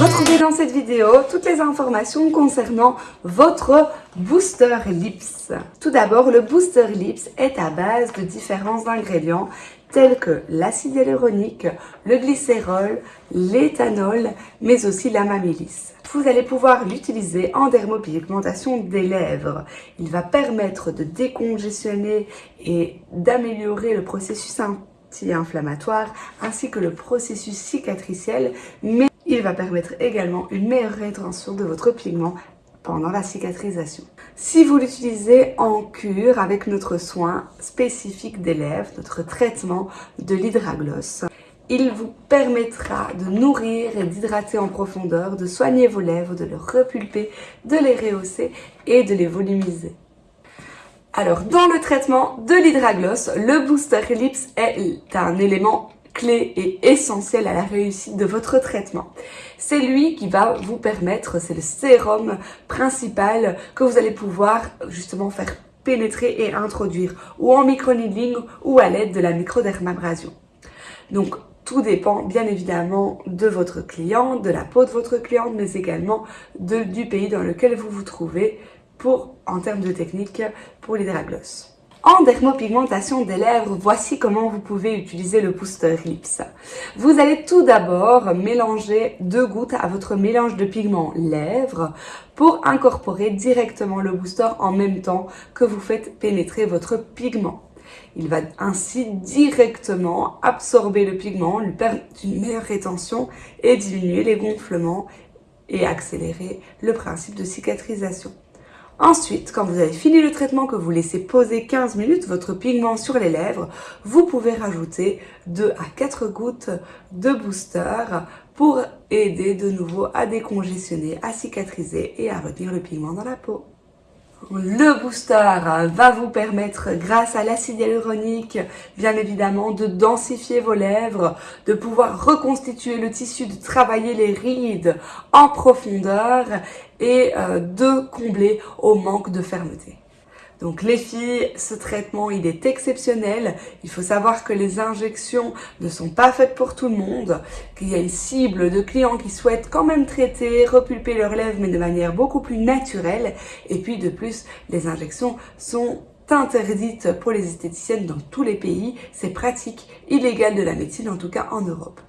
dans cette vidéo toutes les informations concernant votre Booster Lips. Tout d'abord, le Booster Lips est à base de différents ingrédients tels que l'acide hyaluronique, le glycérol, l'éthanol, mais aussi l'amamélis. Vous allez pouvoir l'utiliser en dermopigmentation des lèvres. Il va permettre de décongestionner et d'améliorer le processus anti-inflammatoire ainsi que le processus cicatriciel, il va permettre également une meilleure rétention de votre pigment pendant la cicatrisation. Si vous l'utilisez en cure avec notre soin spécifique des lèvres, notre traitement de l'hydragloss, il vous permettra de nourrir et d'hydrater en profondeur, de soigner vos lèvres, de les repulper, de les rehausser et de les volumiser. Alors, dans le traitement de l'hydragloss, le Booster Lips est un élément clé et essentiel à la réussite de votre traitement. C'est lui qui va vous permettre, c'est le sérum principal que vous allez pouvoir justement faire pénétrer et introduire ou en microneedling ou à l'aide de la microdermabrasion. Donc tout dépend bien évidemment de votre client, de la peau de votre client, mais également du pays dans lequel vous vous trouvez pour, en termes de technique pour l'hydragloss. En dermopigmentation des lèvres, voici comment vous pouvez utiliser le Booster Lips. Vous allez tout d'abord mélanger deux gouttes à votre mélange de pigment lèvres pour incorporer directement le booster en même temps que vous faites pénétrer votre pigment. Il va ainsi directement absorber le pigment, lui permettre une meilleure rétention et diminuer les gonflements et accélérer le principe de cicatrisation. Ensuite, quand vous avez fini le traitement, que vous laissez poser 15 minutes votre pigment sur les lèvres, vous pouvez rajouter 2 à 4 gouttes de booster pour aider de nouveau à décongestionner, à cicatriser et à retenir le pigment dans la peau. Le booster va vous permettre, grâce à l'acide hyaluronique, bien évidemment, de densifier vos lèvres, de pouvoir reconstituer le tissu, de travailler les rides en profondeur et euh, de combler au manque de fermeté. Donc les filles, ce traitement, il est exceptionnel. Il faut savoir que les injections ne sont pas faites pour tout le monde, qu'il y a une cible de clients qui souhaitent quand même traiter, repulper leurs lèvres, mais de manière beaucoup plus naturelle. Et puis de plus, les injections sont interdites pour les esthéticiennes dans tous les pays. C'est pratique, illégal de la médecine, en tout cas en Europe.